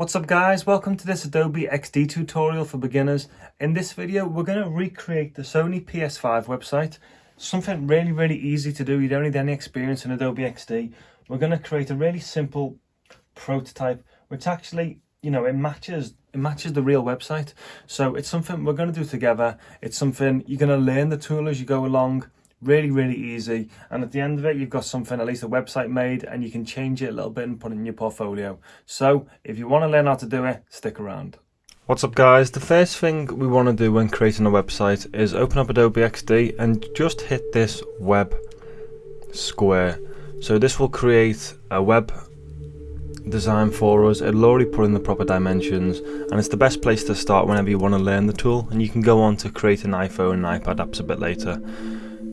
What's up guys, welcome to this Adobe XD tutorial for beginners. In this video we're going to recreate the Sony PS5 website. Something really really easy to do, you don't need any experience in Adobe XD. We're going to create a really simple prototype which actually, you know, it matches it matches the real website. So it's something we're going to do together. It's something you're going to learn the tool as you go along really really easy. And at the end of it you've got something at least a website made and you can change it a little bit and put it in your portfolio. So if you want to learn how to do it stick around. What's up guys, the first thing we want to do when creating a website is open up Adobe XD and just hit this web square. So this will create a web design for us, it'll already put in the proper dimensions and it's the best place to start whenever you want to learn the tool. And you can go on to create an iPhone and iPad apps a bit later.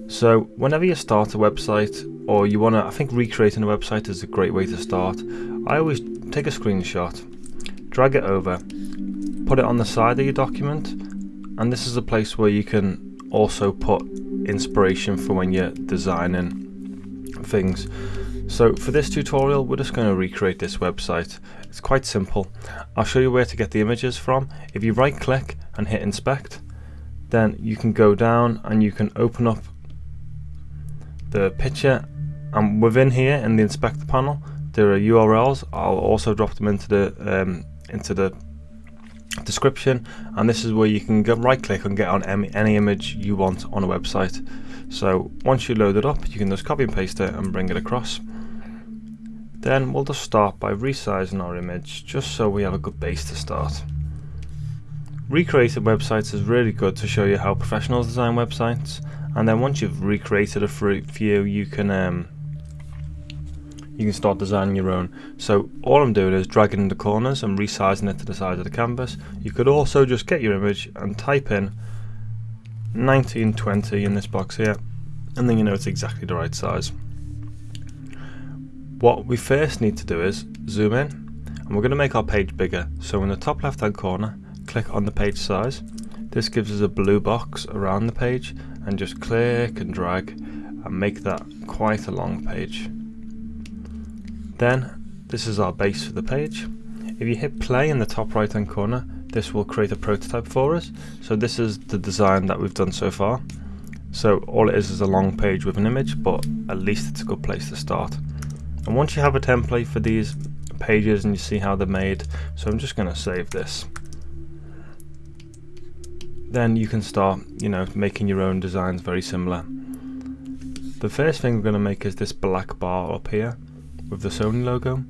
So whenever you start a website or you want to, I think recreating a website is a great way to start. I always take a screenshot, drag it over, put it on the side of your document and this is a place where you can also put inspiration for when you're designing things. So for this tutorial we're just going to recreate this website. It's quite simple. I'll show you where to get the images from. If you right click and hit inspect then you can go down and you can open up the picture and within here in the inspector panel there are URLs I'll also drop them into the um, into the description and this is where you can go right click and get on any, any image you want on a website. So once you load it up you can just copy and paste it and bring it across. Then we'll just start by resizing our image just so we have a good base to start. Recreating websites is really good to show you how professionals design websites and then once you've recreated a fruit view you can um, you can start designing your own. So all I'm doing is dragging in the corners and resizing it to the size of the canvas. You could also just get your image and type in 1920 in this box here and then you know it's exactly the right size. What we first need to do is zoom in and we're going to make our page bigger. So in the top left hand corner click on the page size. This gives us a blue box around the page and just click and drag and make that quite a long page. Then this is our base for the page. If you hit play in the top right hand corner this will create a prototype for us. So this is the design that we've done so far. So all it is is a long page with an image but at least it's a good place to start. And once you have a template for these pages and you see how they're made, so I'm just going to save this then you can start, you know, making your own designs very similar. The first thing we're going to make is this black bar up here with the Sony logo.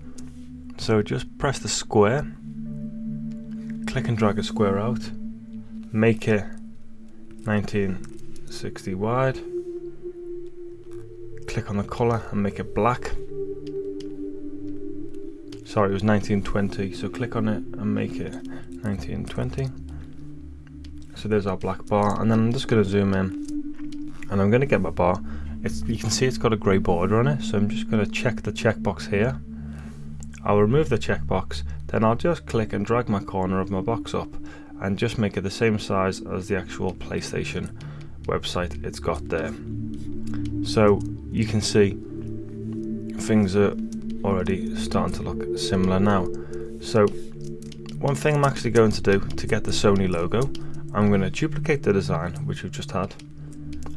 So just press the square, click and drag a square out, make it 1960 wide, click on the colour and make it black. Sorry, it was 1920, so click on it and make it 1920 so there's our black bar and then I'm just going to zoom in and I'm going to get my bar. It's you can see it's got a grey border on it so I'm just going to check the checkbox here. I'll remove the checkbox then I'll just click and drag my corner of my box up and just make it the same size as the actual PlayStation website it's got there. So you can see things are already starting to look similar now. So one thing I'm actually going to do to get the Sony logo I'm going to duplicate the design which we've just had.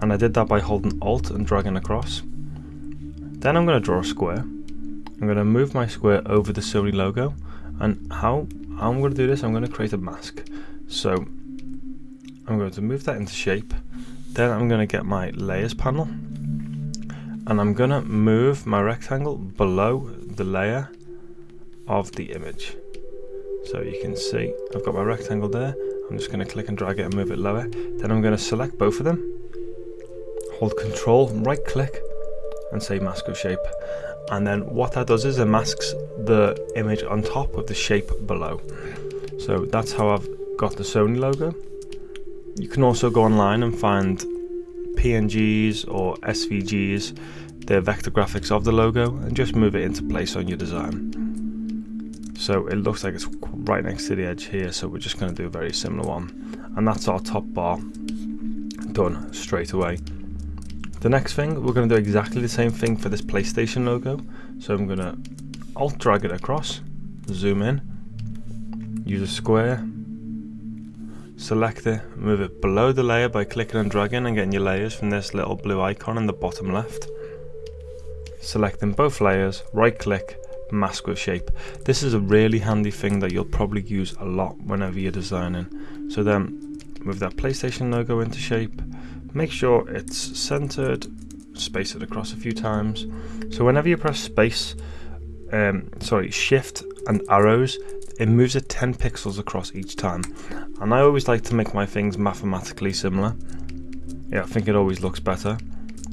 And I did that by holding alt and dragging across. Then I'm going to draw a square. I'm going to move my square over the Sony logo. And how I'm going to do this I'm going to create a mask. So I'm going to move that into shape. Then I'm going to get my layers panel. And I'm going to move my rectangle below the layer of the image. So you can see I've got my rectangle there I'm just going to click and drag it and move it lower. Then I'm going to select both of them, hold control, right click and say mask of shape. And then what that does is it masks the image on top of the shape below. So that's how I've got the Sony logo. You can also go online and find PNGs or SVGs, the vector graphics of the logo, and just move it into place on your design. So it looks like it's right next to the edge here, so we're just going to do a very similar one. And that's our top bar done straight away. The next thing, we're going to do exactly the same thing for this PlayStation logo. So I'm going to alt drag it across, zoom in, use a square, select it, move it below the layer by clicking and dragging and getting your layers from this little blue icon in the bottom left. Selecting both layers, right click, mask with shape. This is a really handy thing that you'll probably use a lot whenever you're designing. So then move that PlayStation logo into shape, make sure it's centered, space it across a few times. So whenever you press space, um, sorry, shift and arrows, it moves it 10 pixels across each time. And I always like to make my things mathematically similar. Yeah, I think it always looks better.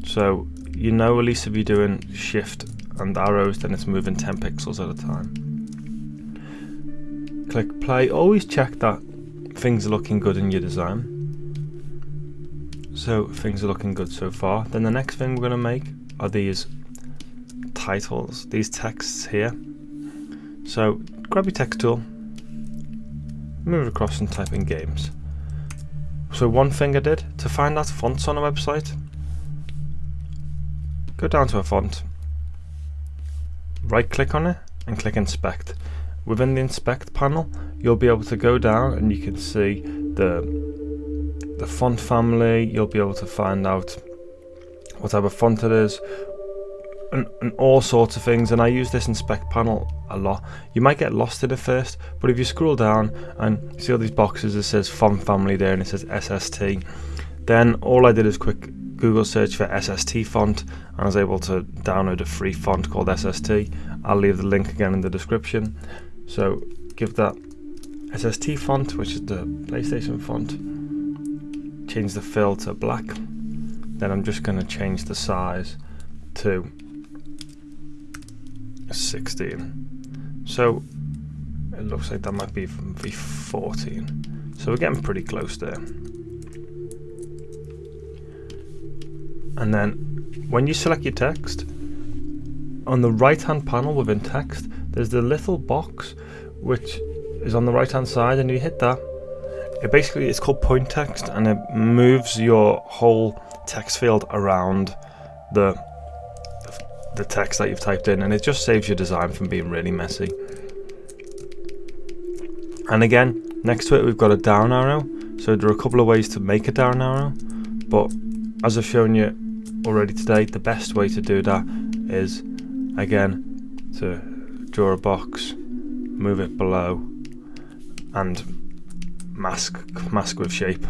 So you know at least if you're doing shift and arrows then it's moving 10 pixels at a time. Click play, always check that things are looking good in your design. So things are looking good so far. Then the next thing we're going to make are these titles, these texts here. So grab your text tool, move across and type in games. So one thing I did, to find that fonts on a website, go down to a font, right click on it and click inspect. Within the inspect panel you'll be able to go down and you can see the the font family, you'll be able to find out what type of font it is and, and, all sorts of things and I use this inspect panel a lot. You might get lost in it first but if you scroll down and see all these boxes it says font family there and it says SST then all I did is quick Google search for SST font I was able to download a free font called SST. I'll leave the link again in the description. So give that SST font, which is the PlayStation font, change the fill to black. Then I'm just going to change the size to 16. So it looks like that might be V14. So we're getting pretty close there. And then when you select your text on the right hand panel within text there's the little box which is on the right hand side and you hit that. It basically it's called point text and it moves your whole text field around the the text that you've typed in and it just saves your design from being really messy. And again next to it we've got a down arrow. So there are a couple of ways to make a down arrow but as I've shown you already today, the best way to do that is again to draw a box, move it below, and mask mask with shape.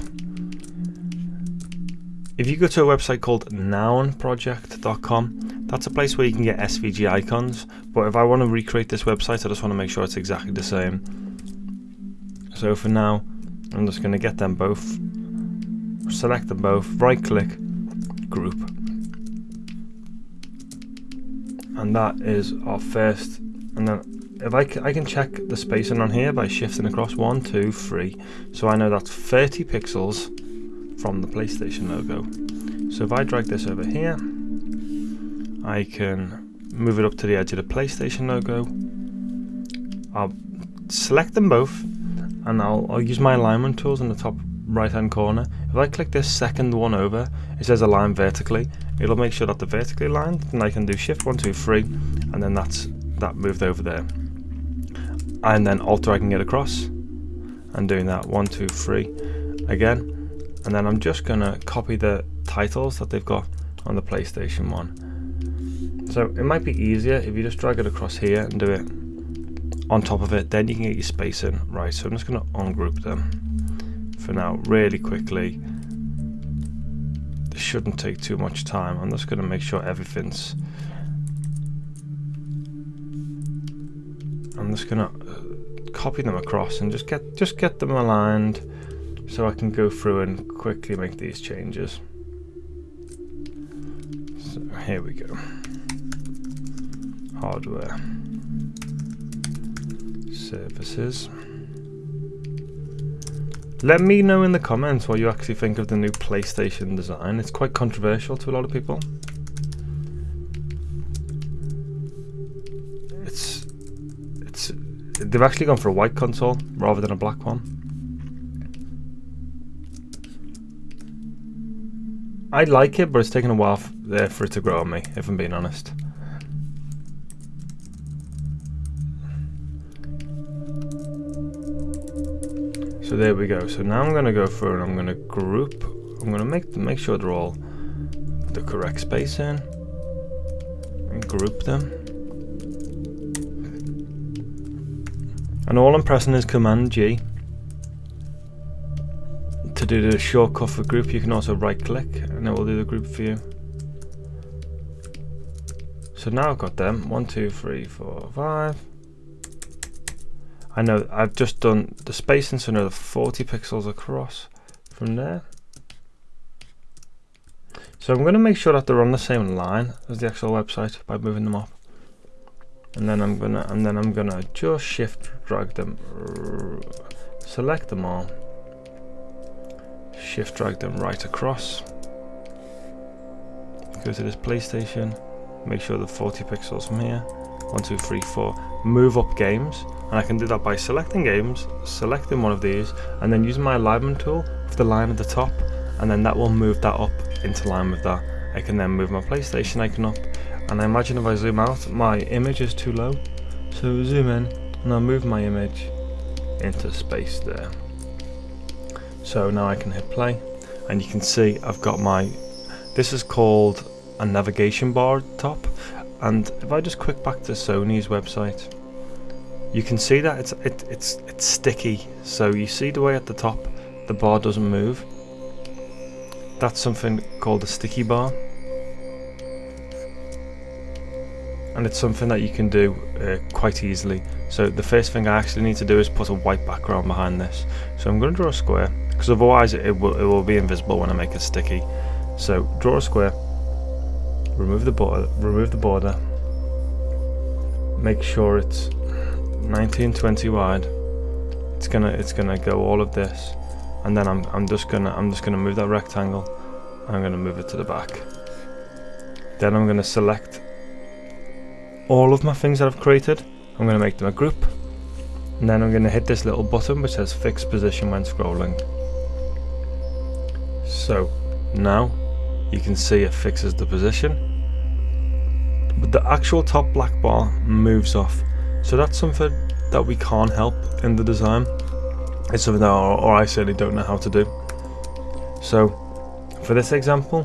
If you go to a website called nounproject.com, that's a place where you can get SVG icons. But if I want to recreate this website, I just want to make sure it's exactly the same. So for now, I'm just going to get them both, select them both, right click, group and that is our first and then if I, I can check the spacing on here by shifting across one two three. So I know that's 30 pixels from the PlayStation logo. So if I drag this over here I can move it up to the edge of the PlayStation logo. I'll select them both and I'll, I'll use my alignment tools in the top right hand corner. If I click this second one over it says align vertically it'll make sure that they're vertically aligned and I can do shift one two three and then that's that moved over there. And then alter I can get across and doing that one two three again. And then I'm just gonna copy the titles that they've got on the PlayStation 1 so it might be easier if you just drag it across here and do it on top of it. Then you can get your spacing right so I'm just gonna ungroup them for now really quickly shouldn't take too much time. I'm just going to make sure everything's... I'm just going to uh, copy them across and just get just get them aligned so I can go through and quickly make these changes. So here we go. Hardware. Services. Let me know in the comments what you actually think of the new PlayStation design. It's quite controversial to a lot of people. It's it's they've actually gone for a white console rather than a black one. I like it, but it's taken a while there uh, for it to grow on me, if I'm being honest. So there we go. So now I'm going to go through and I'm going to group. I'm going to make make sure they're all the correct spacing and group them. And all I'm pressing is Command G. To do the shortcut for group, you can also right click and it will do the group for you. So now I've got them. One, two, three, four, five. I know I've just done the spacing, so another 40 pixels across from there. So I'm going to make sure that they're on the same line as the actual website by moving them up. And then I'm gonna and then I'm gonna just shift drag them select them all. Shift drag them right across. Go to this PlayStation, make sure the 40 pixels from here. One, two, three, four. Move up games and I can do that by selecting games, selecting one of these, and then using my alignment tool for the line at the top, and then that will move that up into line with that. I can then move my PlayStation icon up, and I imagine if I zoom out, my image is too low, so zoom in, and I'll move my image into space there. So now I can hit play, and you can see I've got my, this is called a navigation bar top, and if I just click back to Sony's website, you can see that it's it, it's it's sticky. So you see the way at the top the bar doesn't move? That's something called a sticky bar. And it's something that you can do uh, quite easily. So the first thing I actually need to do is put a white background behind this. So I'm going to draw a square because otherwise it will, it will be invisible when I make it sticky. So draw a square remove the border remove the border. Make sure it's 1920 wide. It's gonna it's gonna go all of this and then I'm, I'm just gonna I'm just gonna move that rectangle I'm gonna move it to the back. Then I'm gonna select all of my things that I've created. I'm gonna make them a group. And then I'm gonna hit this little button which says fix position when scrolling. So now you can see it fixes the position. But the actual top black bar moves off so that's something that we can't help in the design. It's something that or I certainly don't know how to do. So for this example,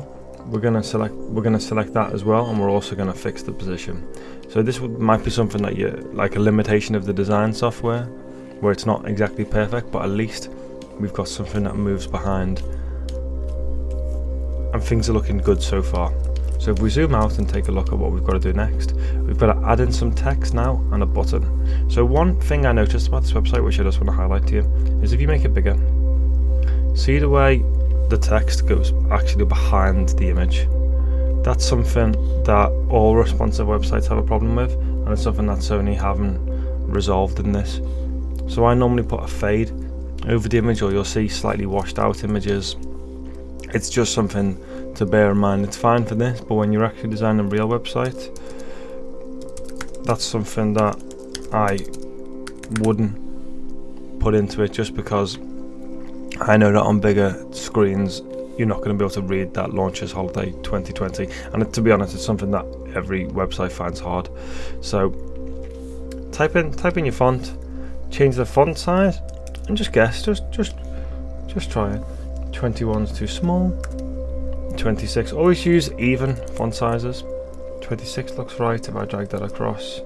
we're gonna select we're gonna select that as well, and we're also gonna fix the position. So this might be something that you like a limitation of the design software, where it's not exactly perfect, but at least we've got something that moves behind, and things are looking good so far. So if we zoom out and take a look at what we've got to do next, we've got to add in some text now and a button. So one thing I noticed about this website, which I just want to highlight to you, is if you make it bigger, see the way the text goes actually behind the image. That's something that all responsive websites have a problem with, and it's something that Sony haven't resolved in this. So I normally put a fade over the image, or you'll see slightly washed out images. It's just something to bear in mind. It's fine for this, but when you're actually designing a real website, that's something that I wouldn't put into it just because I know that on bigger screens you're not going to be able to read that launches holiday 2020 and to be honest it's something that every website finds hard. So type in type in your font change the font size and just guess just just just try it. 21's too small 26. Always use even font sizes. 26 looks right if I drag that across.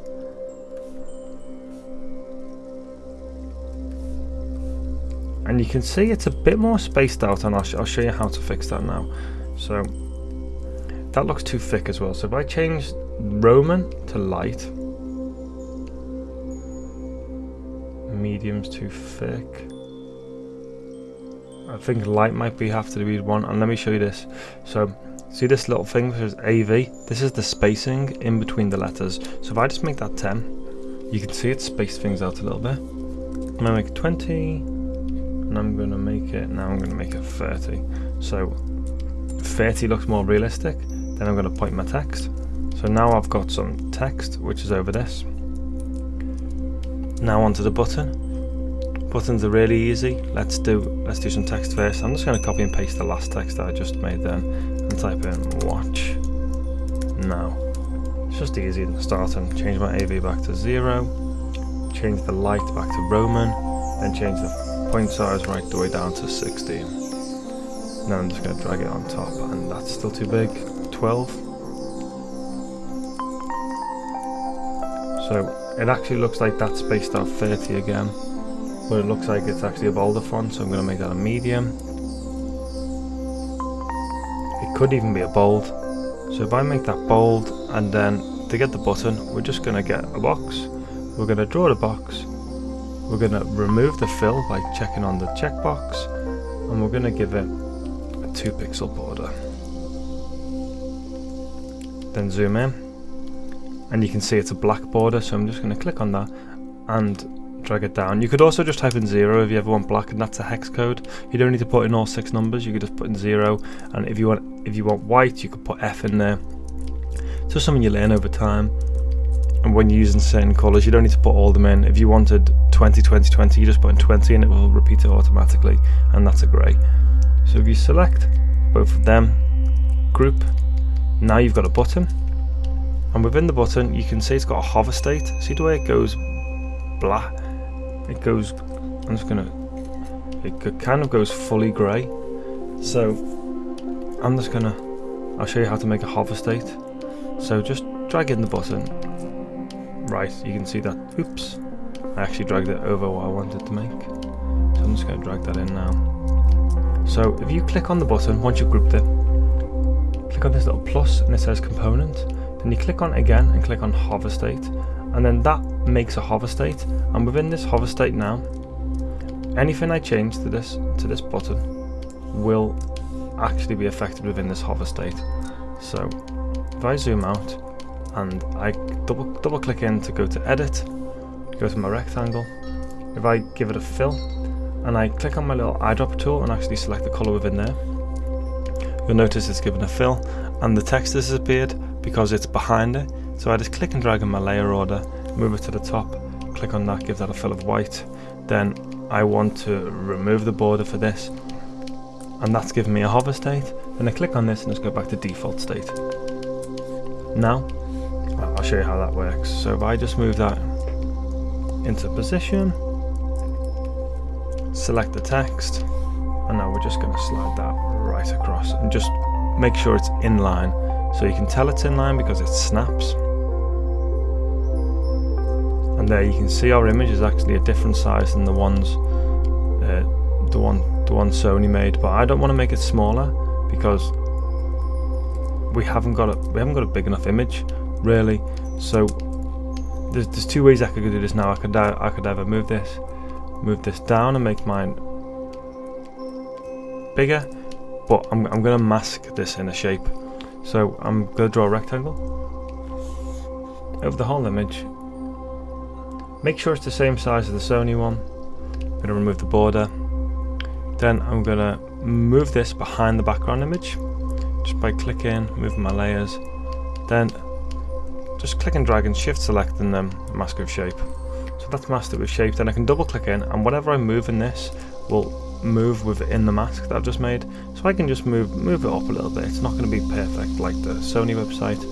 And you can see it's a bit more spaced out and I'll, sh I'll show you how to fix that now. So that looks too thick as well. So if I change Roman to light, medium's too thick. I think light might be have to be one and let me show you this. So see this little thing which is AV this is the spacing in between the letters. So if I just make that 10 you can see it spaced things out a little bit. I'm gonna make 20 and I'm gonna make it now I'm gonna make it 30 so 30 looks more realistic then I'm gonna point my text. So now I've got some text which is over this. Now onto the button Buttons are really easy. Let's do let's do some text first. I'm just going to copy and paste the last text that I just made then and type in watch now. It's just easy to start and change my AV back to zero, change the light back to Roman, then change the point size right the way down to 60. Now I'm just going to drag it on top and that's still too big. 12. So it actually looks like that's spaced out 30 again. But it looks like it's actually a bolder font so I'm going to make that a medium. It could even be a bold. So if I make that bold and then to get the button we're just going to get a box. We're going to draw the box we're going to remove the fill by checking on the checkbox and we're going to give it a 2 pixel border. Then zoom in and you can see it's a black border so I'm just going to click on that and drag it down. You could also just type in 0 if you ever want black and that's a hex code. You don't need to put in all six numbers, you could just put in 0 and if you want if you want white you could put F in there. It's just something you learn over time. And when you're using certain colours you don't need to put all them in. If you wanted 20 20 20 you just put in 20 and it will repeat it automatically. And that's a grey so if you select both of them group now you've got a button. And within the button you can see it's got a hover state. See the way it goes black it goes I'm just gonna it kind of goes fully grey. So I'm just gonna I'll show you how to make a hover state so just drag in the button. Right, you can see that, oops, I actually dragged it over what I wanted to make. So I'm just to drag that in now. So if you click on the button, once you've grouped it, click on this little plus and it says component, then you click on it again and click on hover state, and then that makes a hover state, and within this hover state now, anything I change to this to this button will actually be affected within this hover state. So if I zoom out, and I double, double click in to go to edit, go to my rectangle. If I give it a fill and I click on my little eyedropper tool and actually select the colour within there, you'll notice it's given a fill and the text has disappeared because it's behind it. So I just click and drag in my layer order, move it to the top, click on that, give that a fill of white. Then I want to remove the border for this and that's given me a hover state. Then I click on this and just go back to default state. Now I'll show you how that works. So if I just move that into position, select the text, and now we're just going to slide that right across and just make sure it's in line. So you can tell it's in line because it snaps. And there you can see our image is actually a different size than the ones uh, the one the one Sony made, but I don't want to make it smaller because we haven't got a we haven't got a big enough image really. So there's, there's two ways I could do this now. I could I could either move this, move this down and make mine bigger, but I'm I'm gonna mask this in a shape. So I'm gonna draw a rectangle over the whole image. Make sure it's the same size as the Sony one. I'm gonna remove the border. Then I'm gonna move this behind the background image just by clicking, moving my layers. Then just click and drag and shift select and then mask with shape. So that's masked it with shape, then I can double click in and whatever I move in this will move within the mask that I've just made. So I can just move move it up a little bit. It's not going to be perfect like the Sony website,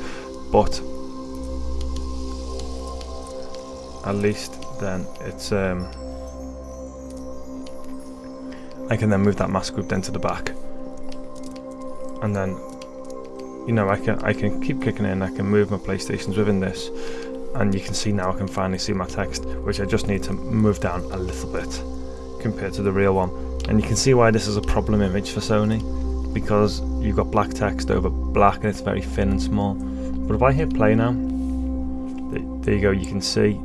but at least then it's um, I can then move that mask group then to the back and then you know, I can I can keep kicking in, I can move my playstations within this, and you can see now I can finally see my text, which I just need to move down a little bit compared to the real one. And you can see why this is a problem image for Sony, because you've got black text over black and it's very thin and small. But if I hit play now, there you go, you can see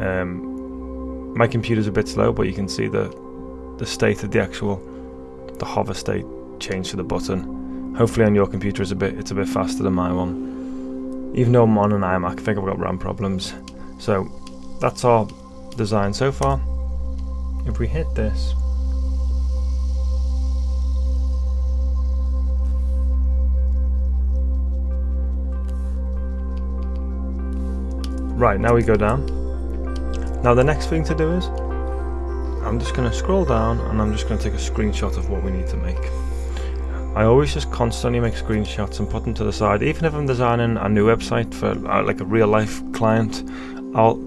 um, my computer's a bit slow, but you can see the the state of the actual the hover state change to the button Hopefully on your computer it's a bit it's a bit faster than my one. Even though I'm on an iMac, I think I've got RAM problems. So that's our design so far. If we hit this, Right, now we go down. Now the next thing to do is, I'm just going to scroll down and I'm just going to take a screenshot of what we need to make. I always just constantly make screenshots and put them to the side. Even if I'm designing a new website for uh, like a real life client, I'll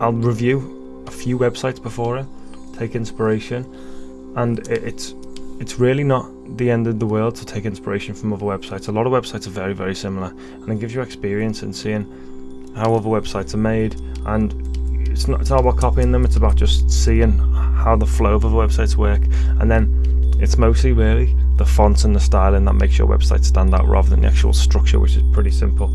I'll review a few websites before it take inspiration, and it's it's really not the end of the world to take inspiration from other websites. A lot of websites are very very similar, and it gives you experience in seeing how other websites are made. And it's not it's not about copying them; it's about just seeing how the flow of other websites work, and then it's mostly really the fonts and the styling that makes your website stand out rather than the actual structure which is pretty simple.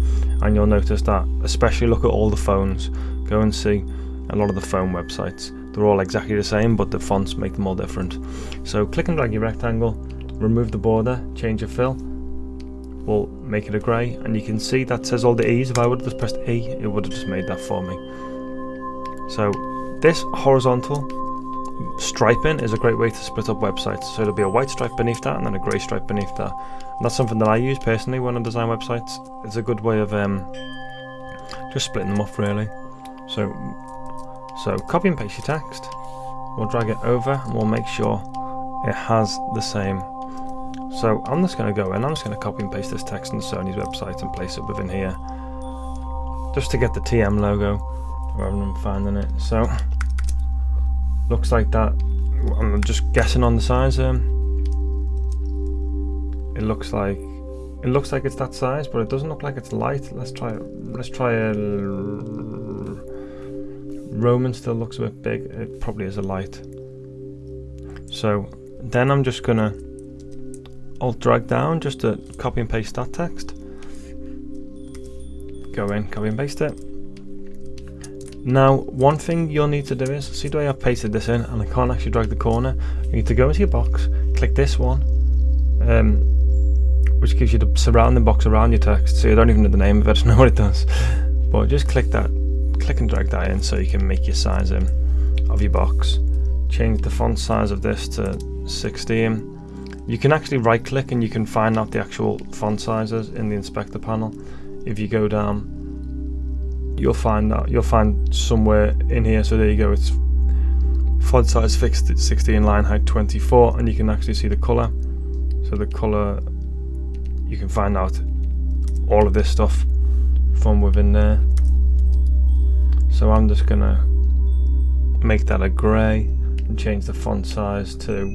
And you'll notice that especially look at all the phones. Go and see a lot of the phone websites. They're all exactly the same but the fonts make them all different. So click and drag your rectangle remove the border change your fill we'll make it a grey. And you can see that says all the E's. If I would have just pressed E it would have just made that for me so this horizontal striping is a great way to split up websites. So there'll be a white stripe beneath that and then a grey stripe beneath that. And that's something that I use personally when I design websites. It's a good way of um, just splitting them off really. So so copy and paste your text. We'll drag it over and we'll make sure it has the same. So I'm just going to go in. I'm just going to copy and paste this text on Sony's website and place it within here. Just to get the TM logo rather than finding it so looks like that. I'm just guessing on the size um, it looks like it looks like it's that size but it doesn't look like it's light. Let's try let's try a Roman still looks a bit big. It probably is a light. So then I'm just gonna alt drag down just to copy and paste that text. Go in copy and paste it now, one thing you'll need to do is, see the way I've pasted this in and I can't actually drag the corner, you need to go into your box, click this one, um, which gives you the surrounding box around your text, so you don't even know the name of it, know what it does. But just click that, click and drag that in so you can make your size in of your box. Change the font size of this to 16. You can actually right click and you can find out the actual font sizes in the inspector panel. If you go down you'll find that you'll find somewhere in here. So there you go. It's font size fixed. At 16 line height 24 and you can actually see the color. So the color you can find out all of this stuff from within there. So I'm just gonna make that a grey and change the font size to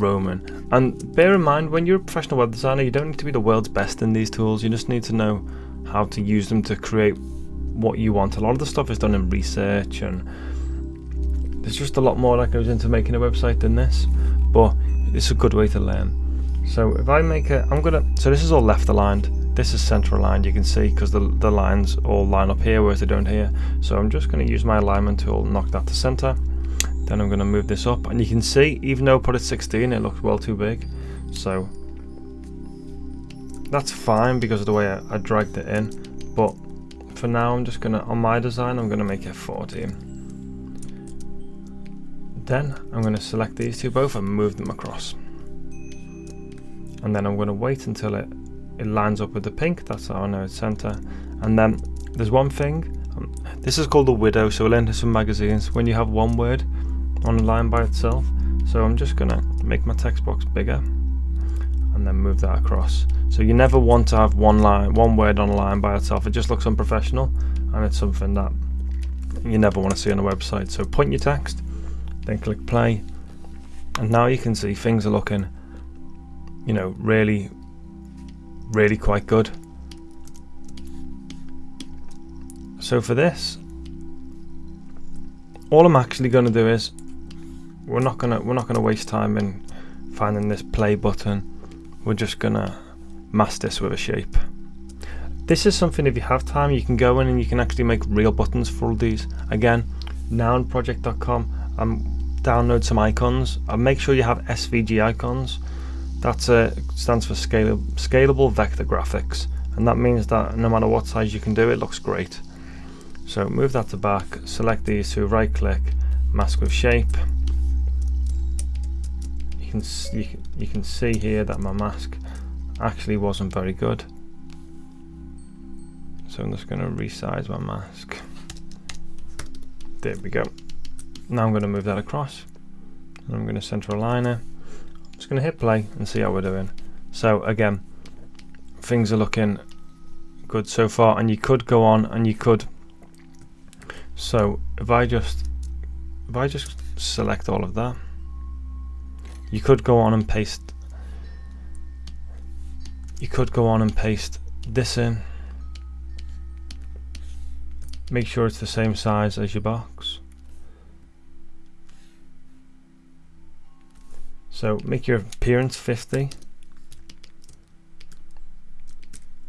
Roman. And bear in mind when you're a professional web designer you don't need to be the world's best in these tools. You just need to know how to use them to create what you want. A lot of the stuff is done in research and there's just a lot more that goes into making a website than this, but it's a good way to learn. So if I make a, I'm gonna, so this is all left aligned, this is center aligned, you can see, because the, the lines all line up here, whereas they don't here. So I'm just gonna use my alignment tool, knock that to center. Then I'm gonna move this up, and you can see, even though I put it 16, it looks well too big. So that's fine because of the way I, I dragged it in but for now I'm just gonna on my design I'm gonna make it 14 then I'm gonna select these two both and move them across. And then I'm gonna wait until it it lines up with the pink that's how I know it's center. And then there's one thing um, this is called the widow so we'll enter some magazines when you have one word on a line by itself. So I'm just gonna make my text box bigger and then move that across so you never want to have one line, one word on a line by itself. It just looks unprofessional, and it's something that you never want to see on a website. So point your text, then click play, and now you can see things are looking, you know, really, really quite good. So for this, all I'm actually going to do is we're not gonna we're not gonna waste time in finding this play button. We're just gonna mask this with a shape. This is something if you have time you can go in and you can actually make real buttons for all these. Again, nounproject.com and download some icons and make sure you have SVG icons. That uh, stands for scalable, scalable vector graphics and that means that no matter what size you can do it looks great. So move that to back, select these two, right click, mask with shape. You can, you, you can see here that my mask actually wasn't very good. So I'm just going to resize my mask. There we go. Now I'm going to move that across. And I'm going to center align it. I'm just going to hit play and see how we're doing. So again, things are looking good so far and you could go on and you could so if I just if I just select all of that, you could go on and paste you could go on and paste this in. Make sure it's the same size as your box. So make your appearance 50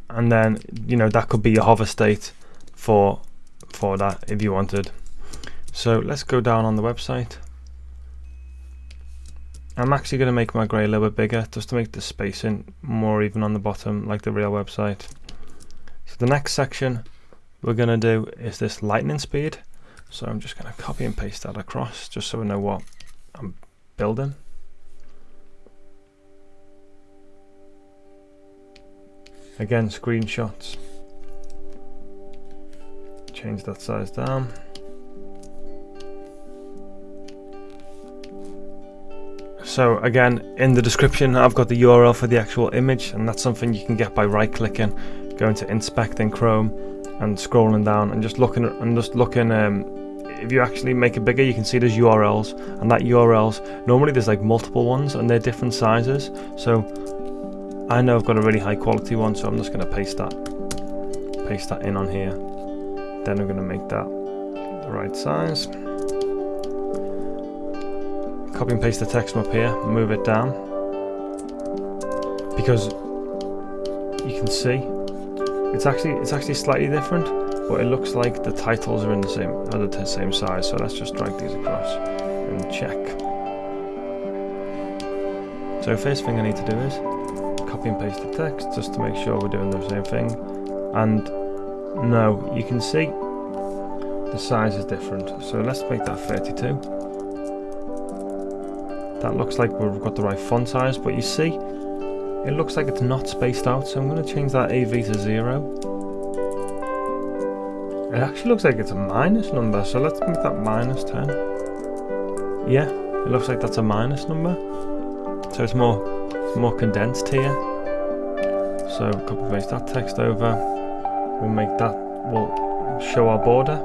and then you know that could be your hover state for for that if you wanted. So let's go down on the website I'm actually going to make my grey a little bit bigger just to make the spacing more even on the bottom like the real website. So the next section we're going to do is this lightning speed. So I'm just going to copy and paste that across just so we know what I'm building. Again, screenshots. Change that size down. So again, in the description, I've got the URL for the actual image, and that's something you can get by right-clicking, going to Inspect in Chrome, and scrolling down and just looking and just looking. Um, if you actually make it bigger, you can see there's URLs, and that URLs normally there's like multiple ones, and they're different sizes. So I know I've got a really high quality one, so I'm just going to paste that, paste that in on here. Then I'm going to make that the right size copy and paste the text from up here, move it down, because you can see it's actually it's actually slightly different, but it looks like the titles are in the same are the same size. So let's just drag these across and check. So first thing I need to do is copy and paste the text just to make sure we're doing the same thing. And no, you can see the size is different. So let's make that 32. That looks like we've got the right font size, but you see, it looks like it's not spaced out, so I'm going to change that AV to 0. It actually looks like it's a minus number, so let's make that minus 10. Yeah, it looks like that's a minus number. So it's more, it's more condensed here. So copy paste that text over. We'll make that, we'll show our border.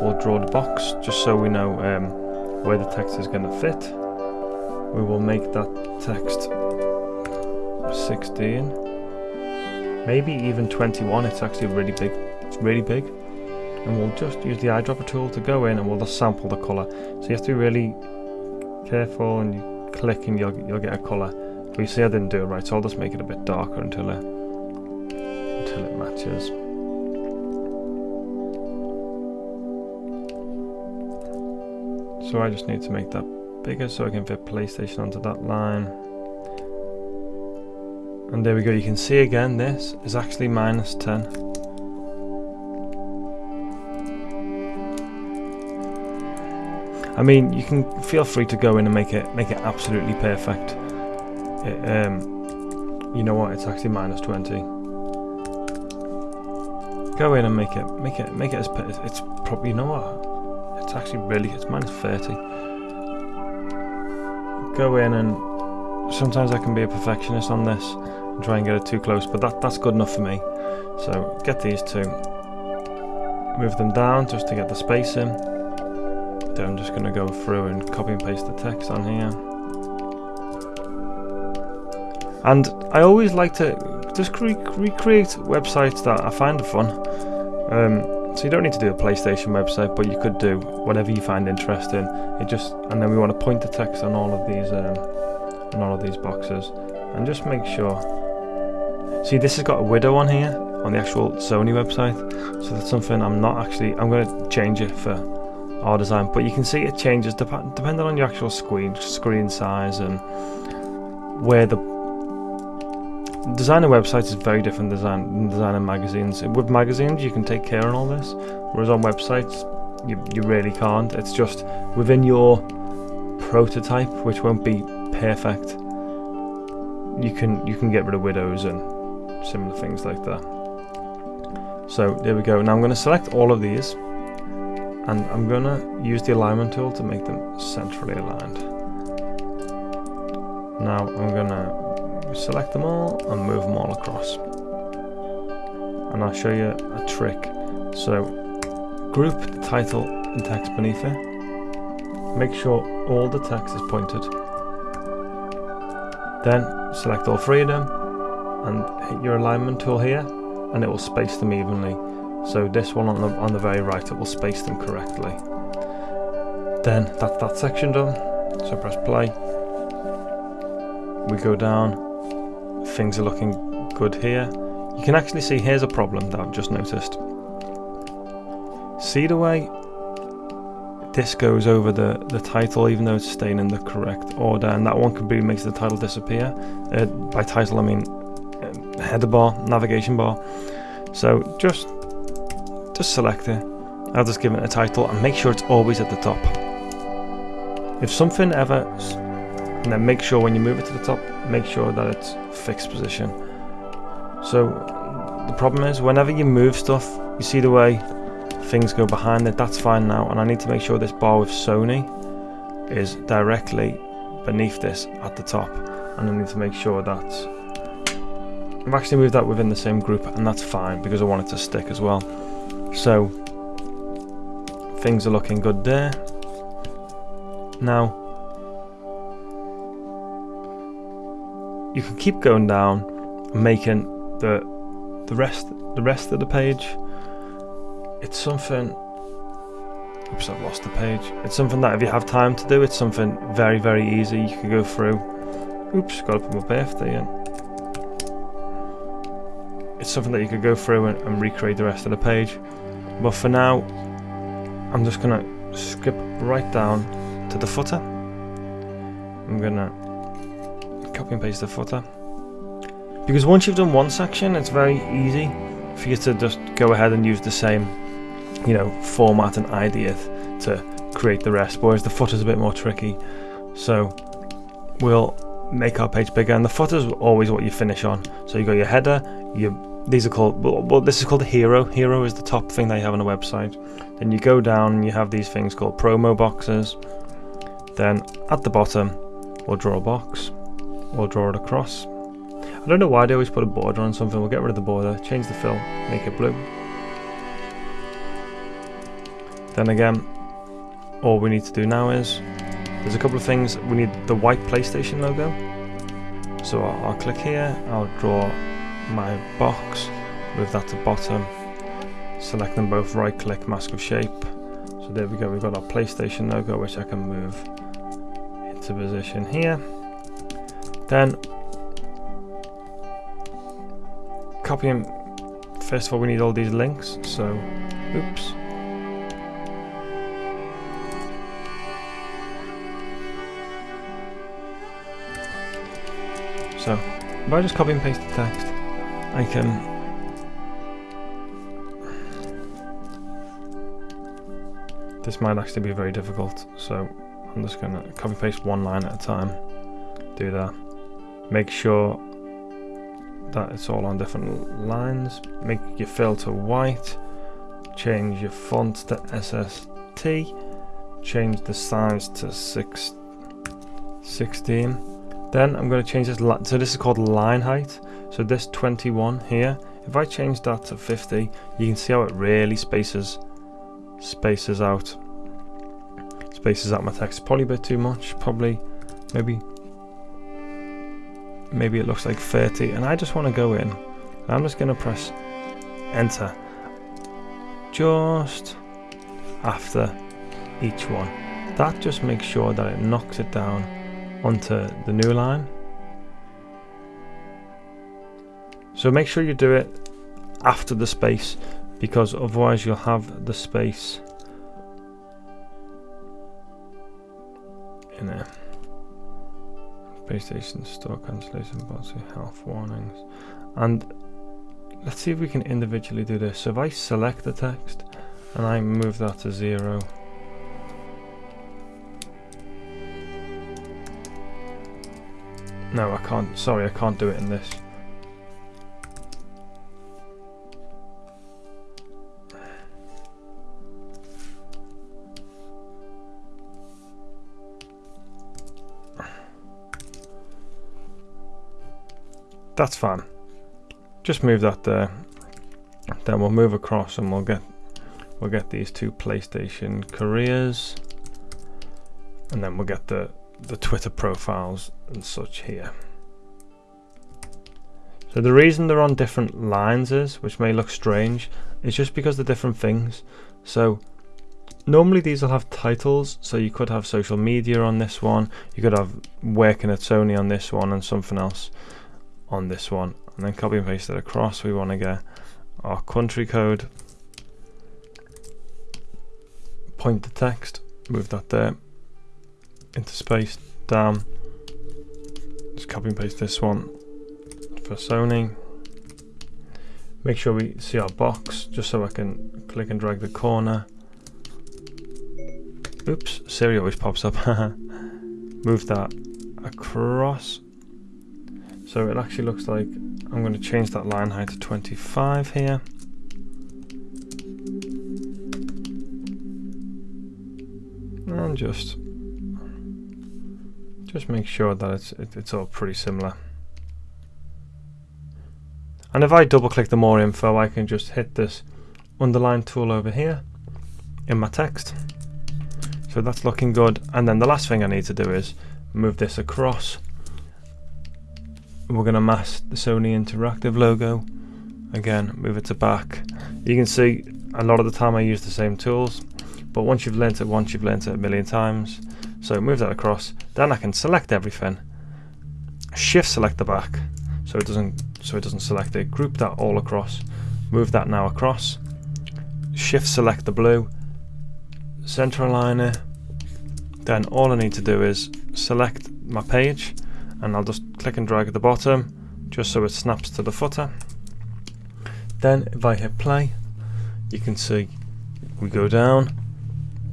We'll draw the box just so we know um, where the text is going to fit we will make that text 16 maybe even 21 it's actually really big it's really big. And we'll just use the eyedropper tool to go in and we'll just sample the color so you have to be really careful and you click and you'll, you'll get a color but you see I didn't do it right so I'll just make it a bit darker until it until it matches. So I just need to make that bigger so I can fit PlayStation onto that line. And there we go, you can see again this is actually minus 10. I mean, you can feel free to go in and make it make it absolutely perfect. It, um, you know what? It's actually minus 20. Go in and make it make it make it as it's probably you know what? It's actually really it's minus 30 go in and sometimes I can be a perfectionist on this and try and get it too close, but that, that's good enough for me. So get these two, move them down just to get the spacing. Then I'm just going to go through and copy and paste the text on here. And I always like to just re recreate websites that I find fun. Um, so you don't need to do a PlayStation website, but you could do whatever you find interesting. It just and then we want to point the text on all of these um, on all of these boxes, and just make sure. See, this has got a widow on here on the actual Sony website, so that's something I'm not actually. I'm going to change it for our design, but you can see it changes dep depending on your actual screen screen size and where the designing websites is very different design than designing magazines. With magazines, you can take care of all this, whereas on websites, you, you really can't. It's just within your prototype, which won't be perfect. You can you can get rid of widows and similar things like that. So there we go. Now I'm going to select all of these, and I'm going to use the alignment tool to make them centrally aligned. Now I'm going to select them all and move them all across. And I'll show you a trick. So group the title and text beneath it. make sure all the text is pointed. Then select all three of them and hit your alignment tool here and it will space them evenly. So this one on the, on the very right, it will space them correctly. Then that's that section done. So press play. We go down. Things are looking good here. You can actually see here's a problem that I've just noticed. See the way this goes over the, the title even though it's staying in the correct order and that one completely makes the title disappear. Uh, by title I mean uh, header bar, navigation bar. So just just select it. I'll just give it a title and make sure it's always at the top. If something ever, and then make sure when you move it to the top, make sure that it's fixed position. So the problem is whenever you move stuff, you see the way things go behind it, that's fine now. And I need to make sure this bar with Sony is directly beneath this at the top. And I need to make sure that I've actually moved that within the same group and that's fine because I want it to stick as well. So things are looking good there. Now you can keep going down and making the the rest the rest of the page. It's something Oops, I've lost the page. It's something that if you have time to do, it's something very, very easy. You can go through. Oops, got to put my birthday in it's something that you could go through and, and, recreate the rest of the page. But for now, I'm just gonna skip right down to the footer. I'm gonna copy and paste the footer. Because once you've done one section, it's very easy for you to just go ahead and use the same, you know, format and idea to create the rest. Whereas the footer's a bit more tricky. So we'll make our page bigger and the footer's always what you finish on. So you got your header, your these are called well this is called a hero hero is the top thing they have on a website then you go down and you have these things called promo boxes then at the bottom we'll draw a box we'll draw it across. I don't know why they always put a border on something. We'll get rid of the border change the fill make it blue. Then again all we need to do now is there's a couple of things. We need the white PlayStation logo. So I'll, I'll click here. I'll draw my box, move that to bottom, select them both, right click, mask of shape. So there we go, we've got our PlayStation logo which I can move into position here. Then copy and first of all we need all these links, so oops. So if I just copy and paste the text, I can this might actually be very difficult so I'm just gonna copy paste one line at a time do that make sure that it's all on different lines. Make your filter white. Change your font to SST change the size to 6 16 then I'm going to change this so this is called line height. So this 21 here, if I change that to 50, you can see how it really spaces spaces out. Spaces out my text. Probably a bit too much, probably. Maybe maybe it looks like 30 and I just want to go in. I'm just going to press enter just after each one. That just makes sure that it knocks it down onto the new line. So make sure you do it after the space because otherwise you'll have the space in there. PlayStation store cancellation policy, health warnings. And let's see if we can individually do this. So if I select the text and I move that to zero, No, I can't. Sorry, I can't do it in this. That's fine. Just move that there. Then we'll move across and we'll get we'll get these two PlayStation careers. and then we'll get the, the Twitter profiles and such here. So the reason they're on different lines is, which may look strange, is just because they're different things. So normally these will have titles, so you could have social media on this one, you could have working at Sony on this one and something else on this one. And then copy and paste it across, we want to get our country code, point the text, move that there, into space, down, just copy and paste this one for Sony. Make sure we see our box, just so I can click and drag the corner. Oops, Siri always pops up. Move that across. So it actually looks like I'm going to change that line height to 25 here. And just just make sure that it's it, it's all pretty similar. And if I double click the more info, I can just hit this underline tool over here in my text. So that's looking good. And then the last thing I need to do is move this across. We're going to mask the Sony Interactive logo. Again, move it to back. You can see a lot of the time I use the same tools, but once you've learnt it once, you've learnt it a million times. So move that across. Then I can select everything. Shift select the back so it doesn't so it doesn't select it. Group that all across. Move that now across. Shift select the blue. Center align it. Then all I need to do is select my page and I'll just click and drag at the bottom just so it snaps to the footer. Then if I hit play, you can see we go down,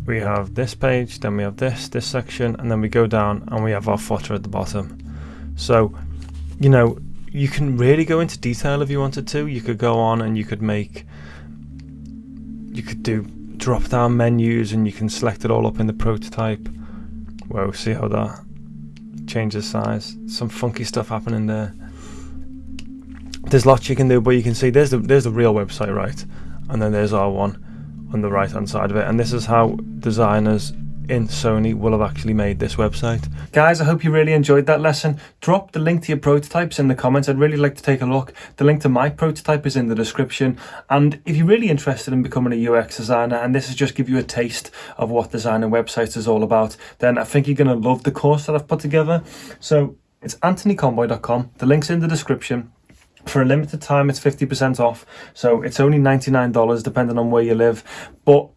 we have this page, then we have this, this section, and then we go down and we have our footer at the bottom. So, you know, you can really go into detail if you wanted to. You could go on and you could make, you could do drop down menus and you can select it all up in the prototype. Whoa, see how that changes size. Some funky stuff happening there. There's lots you can do, but you can see there's the there's the real website, right? And then there's our one on the right hand side of it. And this is how designers in Sony will have actually made this website. Guys, I hope you really enjoyed that lesson. Drop the link to your prototypes in the comments. I'd really like to take a look. The link to my prototype is in the description. And if you're really interested in becoming a UX designer, and this is just give you a taste of what designing websites is all about, then I think you're going to love the course that I've put together. So it's anthonyconboy.com. The link's in the description. For a limited time, it's 50% off. So it's only $99 depending on where you live. But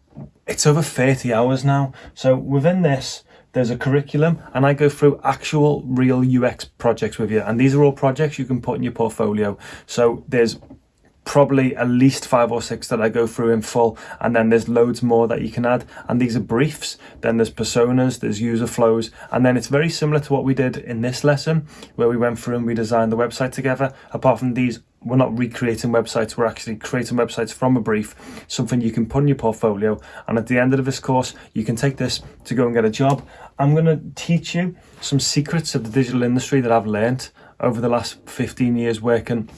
it's over 30 hours now. So within this, there's a curriculum and I go through actual real UX projects with you. And these are all projects you can put in your portfolio. So there's probably at least five or six that I go through in full and then there's loads more that you can add and these are briefs then there's personas there's user flows and then it's very similar to what we did in this lesson where we went through and we designed the website together apart from these we're not recreating websites we're actually creating websites from a brief something you can put in your portfolio. And at the end of this course you can take this to go and get a job. I'm going to teach you some secrets of the digital industry that i've learned over the last 15 years working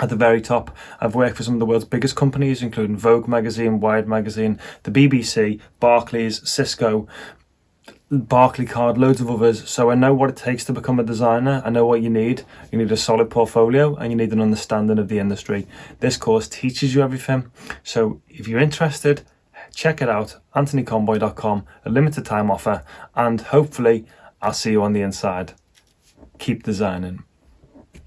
at the very top, I've worked for some of the world's biggest companies, including Vogue magazine, Wired magazine, the BBC, Barclays, Cisco, Barclaycard, loads of others. So I know what it takes to become a designer. I know what you need. You need a solid portfolio and you need an understanding of the industry. This course teaches you everything. So if you're interested, check it out, anthonyconboy.com, a limited time offer, and hopefully I'll see you on the inside. Keep designing.